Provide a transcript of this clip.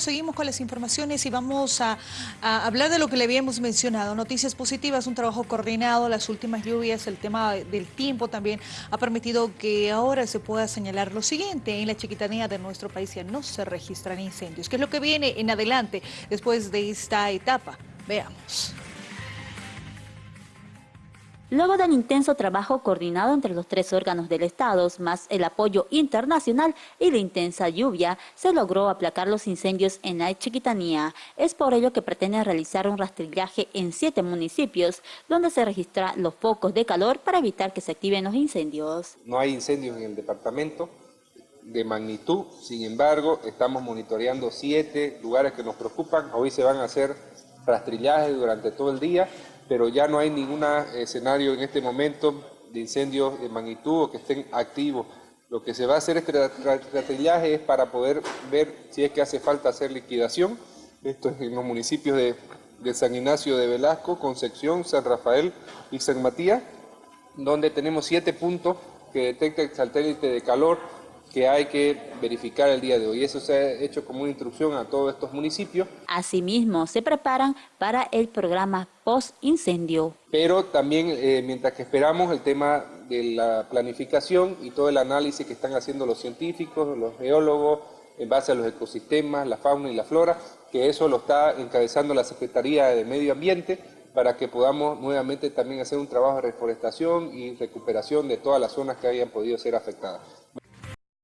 Seguimos con las informaciones y vamos a, hablar de lo que le habíamos mencionado. Noticias positivas, un trabajo coordinado, las últimas lluvias, el tema del tiempo también ha permitido que ahora se pueda señalar lo siguiente. En la chiquitanía de nuestro país ya no se registran incendios. ¿Qué es lo que viene en adelante después de esta etapa? Veamos. Luego del intenso trabajo coordinado entre los tres órganos del Estado, más el apoyo internacional y la intensa lluvia, se logró aplacar los incendios en la Chiquitanía. Es por ello que pretende realizar un rastrillaje en siete municipios, donde se registran los focos de calor para evitar que se activen los incendios. No hay incendios en el departamento de magnitud, sin embargo, estamos monitoreando siete lugares que nos preocupan. Hoy se van a hacer rastrillajes durante todo el día pero ya no hay ningún escenario en este momento de incendios de magnitud o que estén activos. Lo que se va a hacer este rastrillaje es para poder ver si es que hace falta hacer liquidación. Esto es en los municipios de, de San Ignacio de Velasco, Concepción, San Rafael y San Matías, donde tenemos siete puntos que detecta el satélite de calor que hay que verificar el día de hoy. Eso se ha hecho como una instrucción a todos estos municipios. Asimismo, se preparan para el programa post-incendio. Pero también, eh, mientras que esperamos el tema de la planificación y todo el análisis que están haciendo los científicos, los geólogos, en base a los ecosistemas, la fauna y la flora, que eso lo está encabezando la Secretaría de Medio Ambiente, para que podamos nuevamente también hacer un trabajo de reforestación y recuperación de todas las zonas que hayan podido ser afectadas.